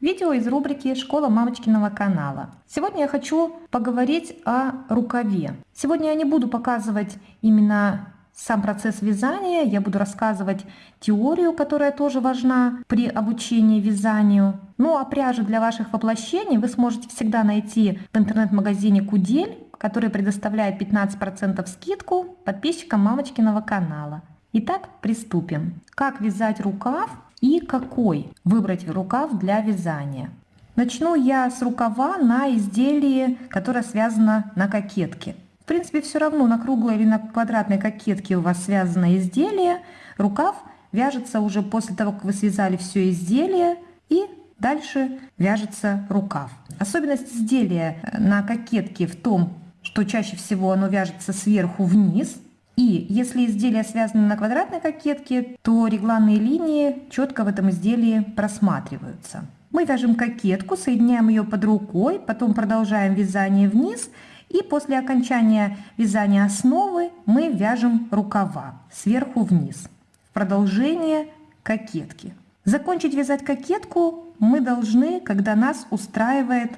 Видео из рубрики «Школа мамочкиного канала». Сегодня я хочу поговорить о рукаве. Сегодня я не буду показывать именно сам процесс вязания, я буду рассказывать теорию, которая тоже важна при обучении вязанию. Ну а пряжу для ваших воплощений вы сможете всегда найти в интернет-магазине Кудель, который предоставляет 15% скидку подписчикам мамочкиного канала. Итак, приступим. Как вязать рукав и какой выбрать рукав для вязания. Начну я с рукава на изделии, которое связано на кокетке. В принципе, все равно на круглой или на квадратной кокетке у вас связано изделие. Рукав вяжется уже после того, как вы связали все изделие и дальше вяжется рукав. Особенность изделия на кокетке в том, что чаще всего оно вяжется сверху вниз – и если изделие связано на квадратной кокетке, то регланные линии четко в этом изделии просматриваются. Мы вяжем кокетку, соединяем ее под рукой, потом продолжаем вязание вниз и после окончания вязания основы мы вяжем рукава сверху вниз в продолжение кокетки. Закончить вязать кокетку мы должны, когда нас устраивает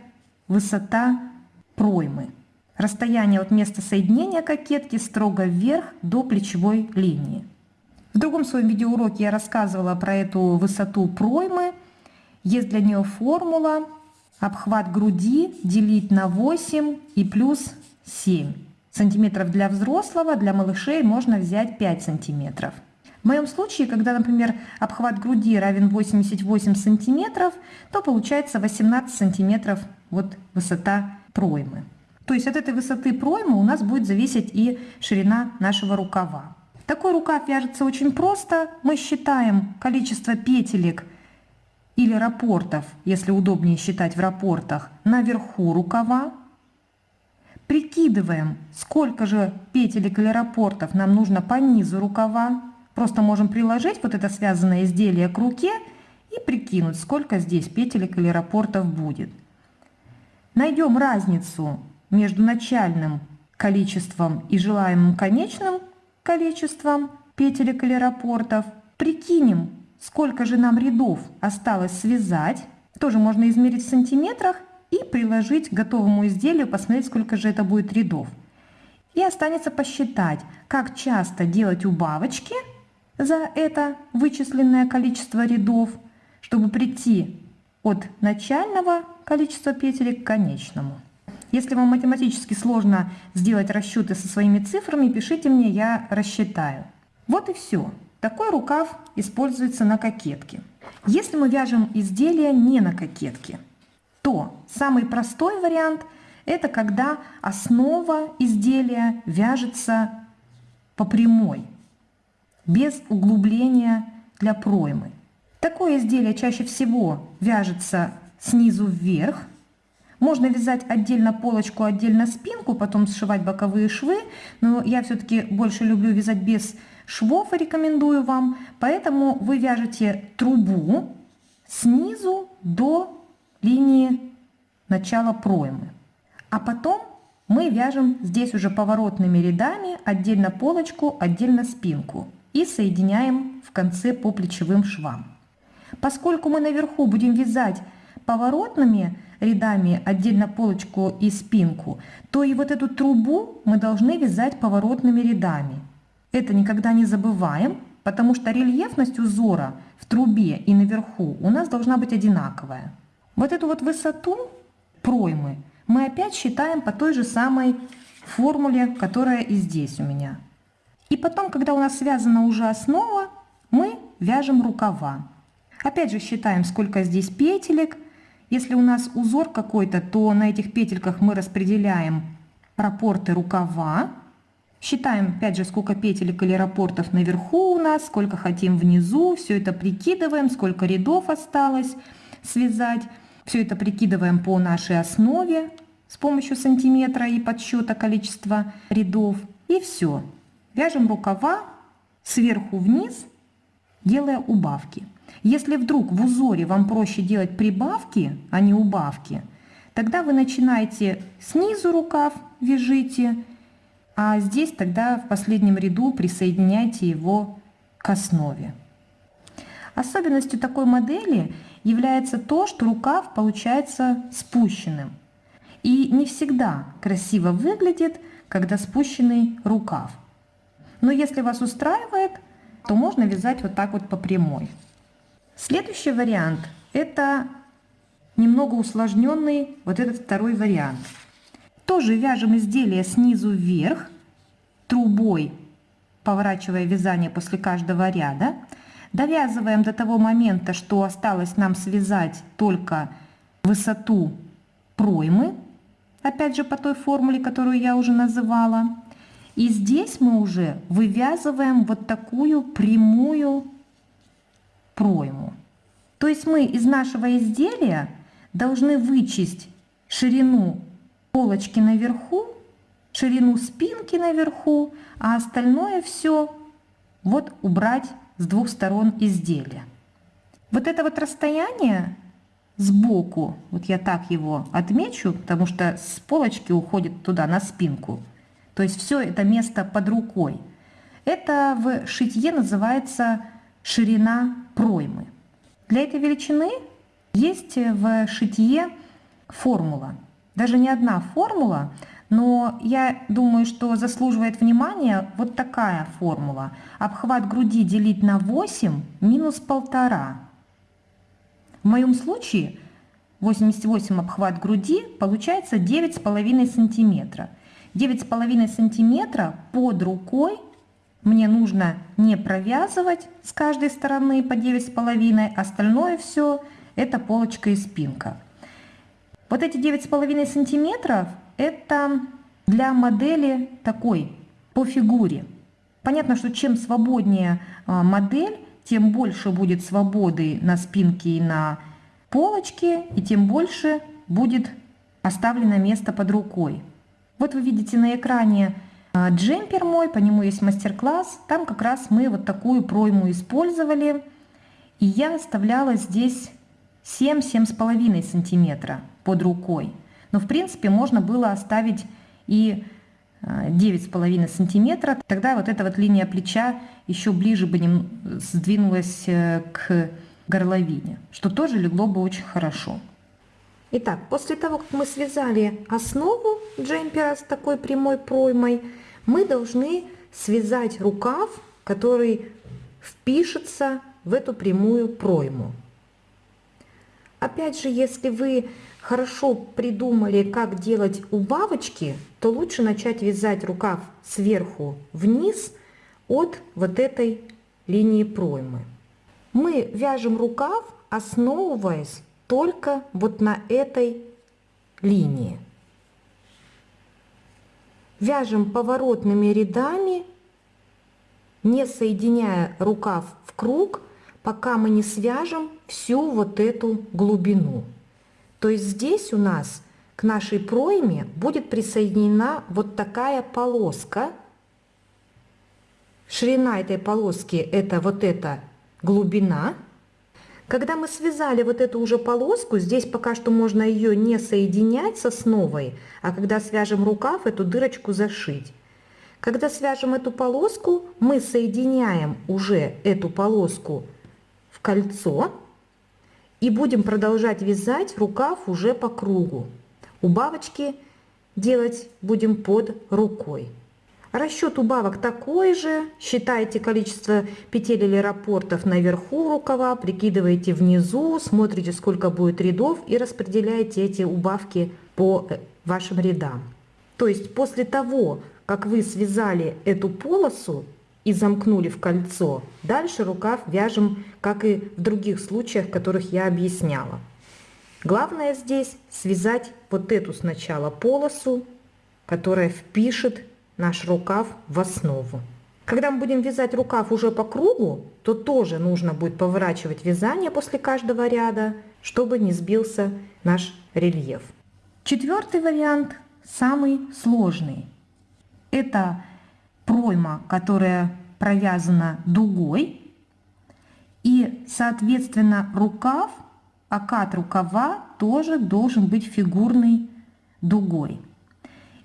высота проймы. Расстояние от места соединения кокетки строго вверх до плечевой линии. В другом своем видеоуроке я рассказывала про эту высоту проймы. Есть для нее формула обхват груди делить на 8 и плюс 7 сантиметров для взрослого, для малышей можно взять 5 сантиметров. В моем случае, когда, например, обхват груди равен 88 сантиметров, то получается 18 сантиметров вот высота проймы. То есть от этой высоты проймы у нас будет зависеть и ширина нашего рукава. Такой рукав вяжется очень просто. Мы считаем количество петелек или рапортов, если удобнее считать в рапортах, наверху рукава. Прикидываем, сколько же петелек или рапортов нам нужно по низу рукава. Просто можем приложить вот это связанное изделие к руке и прикинуть, сколько здесь петелек или рапортов будет. Найдем разницу между начальным количеством и желаемым конечным количеством петелек или рапортов. Прикинем, сколько же нам рядов осталось связать. Тоже можно измерить в сантиметрах и приложить к готовому изделию, посмотреть, сколько же это будет рядов. И останется посчитать, как часто делать убавочки за это вычисленное количество рядов, чтобы прийти от начального количества петелек к конечному. Если вам математически сложно сделать расчеты со своими цифрами, пишите мне, я рассчитаю. Вот и все. Такой рукав используется на кокетке. Если мы вяжем изделие не на кокетке, то самый простой вариант – это когда основа изделия вяжется по прямой, без углубления для проймы. Такое изделие чаще всего вяжется снизу вверх, можно вязать отдельно полочку, отдельно спинку, потом сшивать боковые швы, но я все-таки больше люблю вязать без швов рекомендую вам. Поэтому вы вяжете трубу снизу до линии начала проймы. А потом мы вяжем здесь уже поворотными рядами отдельно полочку, отдельно спинку и соединяем в конце по плечевым швам. Поскольку мы наверху будем вязать поворотными рядами отдельно полочку и спинку, то и вот эту трубу мы должны вязать поворотными рядами. Это никогда не забываем, потому что рельефность узора в трубе и наверху у нас должна быть одинаковая. Вот эту вот высоту проймы мы опять считаем по той же самой формуле, которая и здесь у меня. И потом, когда у нас связана уже основа, мы вяжем рукава. Опять же считаем, сколько здесь петелек, если у нас узор какой-то, то на этих петельках мы распределяем рапорты рукава. Считаем, опять же, сколько петелек или рапортов наверху у нас, сколько хотим внизу. Все это прикидываем, сколько рядов осталось связать. Все это прикидываем по нашей основе с помощью сантиметра и подсчета количества рядов. И все. Вяжем рукава сверху вниз, делая убавки. Если вдруг в узоре вам проще делать прибавки, а не убавки, тогда вы начинаете снизу рукав, вяжите, а здесь тогда в последнем ряду присоединяйте его к основе. Особенностью такой модели является то, что рукав получается спущенным. И не всегда красиво выглядит, когда спущенный рукав. Но если вас устраивает, то можно вязать вот так вот по прямой. Следующий вариант – это немного усложненный вот этот второй вариант. Тоже вяжем изделие снизу вверх, трубой, поворачивая вязание после каждого ряда. Довязываем до того момента, что осталось нам связать только высоту проймы, опять же по той формуле, которую я уже называла. И здесь мы уже вывязываем вот такую прямую пройму. То есть мы из нашего изделия должны вычесть ширину полочки наверху, ширину спинки наверху, а остальное все вот убрать с двух сторон изделия. Вот это вот расстояние сбоку, вот я так его отмечу, потому что с полочки уходит туда, на спинку. То есть все это место под рукой. Это в шитье называется ширина проймы. Для этой величины есть в шитье формула. Даже не одна формула, но я думаю, что заслуживает внимания вот такая формула. Обхват груди делить на 8 минус полтора. В моем случае 88 обхват груди получается 9,5 сантиметра. 9,5 сантиметра под рукой мне нужно не провязывать с каждой стороны по 9,5, остальное все это полочка и спинка. Вот эти 9,5 сантиметров это для модели такой, по фигуре. Понятно, что чем свободнее а, модель, тем больше будет свободы на спинке и на полочке, и тем больше будет оставлено место под рукой. Вот вы видите на экране джемпер мой, по нему есть мастер-класс. Там как раз мы вот такую пройму использовали. И я оставляла здесь 7-7,5 сантиметра под рукой. Но в принципе можно было оставить и 9,5 а, сантиметра. Тогда вот эта вот линия плеча еще ближе бы не сдвинулась э, к горловине, что тоже легло бы очень хорошо. Итак, после того, как мы связали основу джемпера с такой прямой проймой, мы должны связать рукав, который впишется в эту прямую пройму. Опять же, если вы хорошо придумали, как делать убавочки, то лучше начать вязать рукав сверху вниз от вот этой линии проймы. Мы вяжем рукав, основываясь только вот на этой линии. Вяжем поворотными рядами, не соединяя рукав в круг, пока мы не свяжем всю вот эту глубину. То есть здесь у нас к нашей пройме будет присоединена вот такая полоска. Ширина этой полоски это вот эта глубина. Когда мы связали вот эту уже полоску, здесь пока что можно ее не соединять с основой, а когда свяжем рукав, эту дырочку зашить. Когда свяжем эту полоску, мы соединяем уже эту полоску в кольцо и будем продолжать вязать рукав уже по кругу. Убавочки делать будем под рукой. Расчет убавок такой же. Считайте количество петель или рапортов наверху рукава, прикидываете внизу, смотрите сколько будет рядов и распределяете эти убавки по э, вашим рядам. То есть после того, как вы связали эту полосу, и замкнули в кольцо. Дальше рукав вяжем, как и в других случаях, которых я объясняла. Главное здесь связать вот эту сначала полосу, которая впишет наш рукав в основу. Когда мы будем вязать рукав уже по кругу, то тоже нужно будет поворачивать вязание после каждого ряда, чтобы не сбился наш рельеф. Четвертый вариант самый сложный. Это пройма, которая провязана дугой, и, соответственно, рукав, окат рукава тоже должен быть фигурной дугой.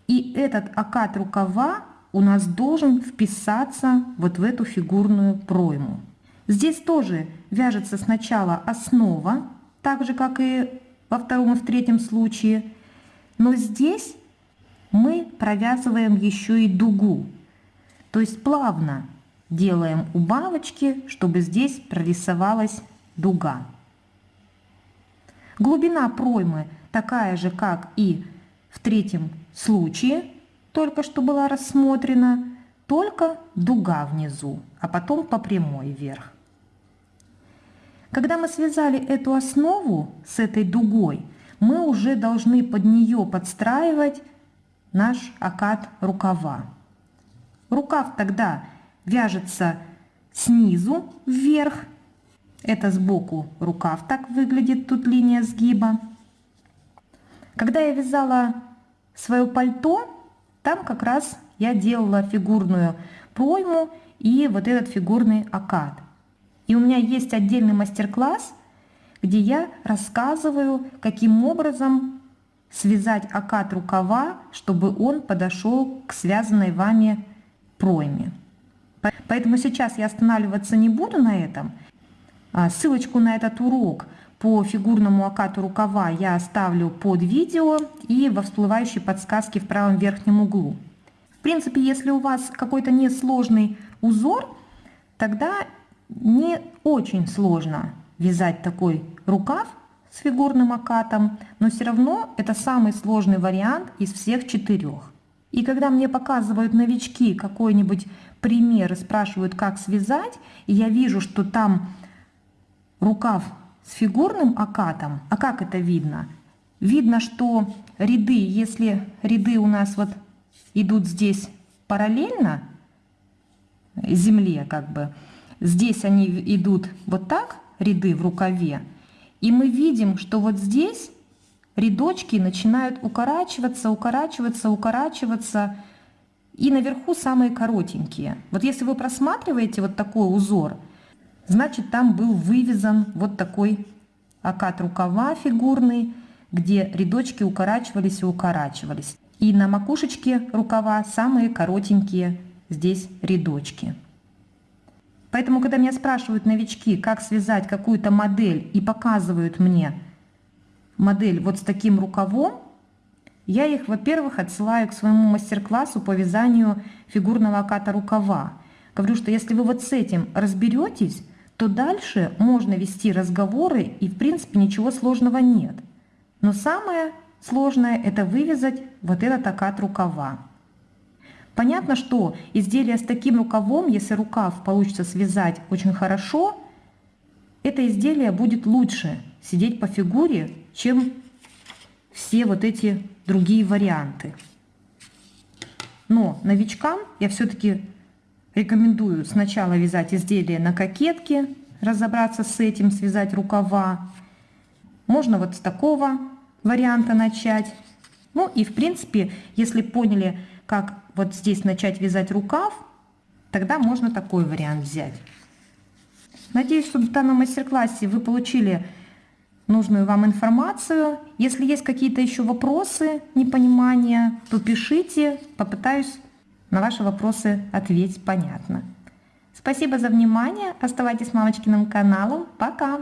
И этот окат рукава у нас должен вписаться вот в эту фигурную пройму. Здесь тоже вяжется сначала основа, так же, как и во втором и в третьем случае. Но здесь мы провязываем еще и дугу. То есть плавно делаем убавочки, чтобы здесь прорисовалась дуга. Глубина проймы такая же, как и в третьем случае, только что была рассмотрена, только дуга внизу, а потом по прямой вверх. Когда мы связали эту основу с этой дугой, мы уже должны под нее подстраивать наш окат рукава. Рукав тогда вяжется снизу вверх. Это сбоку рукав так выглядит, тут линия сгиба. Когда я вязала свое пальто, там как раз я делала фигурную пройму и вот этот фигурный окат. И у меня есть отдельный мастер-класс, где я рассказываю, каким образом связать окат рукава, чтобы он подошел к связанной вами пройме. Поэтому сейчас я останавливаться не буду на этом. А, ссылочку на этот урок по фигурному окату рукава я оставлю под видео и во всплывающей подсказке в правом верхнем углу. В принципе, если у вас какой-то несложный узор, тогда не очень сложно вязать такой рукав с фигурным окатом, но все равно это самый сложный вариант из всех четырех. И когда мне показывают новички какой-нибудь пример и спрашивают, как связать, и я вижу, что там рукав с фигурным окатом, а как это видно? Видно, что ряды, если ряды у нас вот идут здесь параллельно земле, как бы, Здесь они идут вот так, ряды в рукаве. И мы видим, что вот здесь рядочки начинают укорачиваться, укорачиваться, укорачиваться. И наверху самые коротенькие. Вот если вы просматриваете вот такой узор, значит там был вывязан вот такой окат рукава фигурный, где рядочки укорачивались и укорачивались. И на макушечке рукава самые коротенькие здесь рядочки. Поэтому, когда меня спрашивают новички, как связать какую-то модель и показывают мне модель вот с таким рукавом, я их, во-первых, отсылаю к своему мастер-классу по вязанию фигурного оката рукава. Говорю, что если вы вот с этим разберетесь, то дальше можно вести разговоры и, в принципе, ничего сложного нет. Но самое сложное – это вывязать вот этот окат рукава. Понятно, что изделие с таким рукавом, если рукав получится связать очень хорошо, это изделие будет лучше сидеть по фигуре, чем все вот эти другие варианты. Но новичкам я все-таки рекомендую сначала вязать изделие на кокетке, разобраться с этим, связать рукава. Можно вот с такого варианта начать. Ну и в принципе, если поняли, как вот здесь начать вязать рукав, тогда можно такой вариант взять. Надеюсь, что в данном мастер-классе вы получили нужную вам информацию. Если есть какие-то еще вопросы, непонимания, то пишите, попытаюсь на ваши вопросы ответить понятно. Спасибо за внимание, оставайтесь с мамочкиным каналом, пока!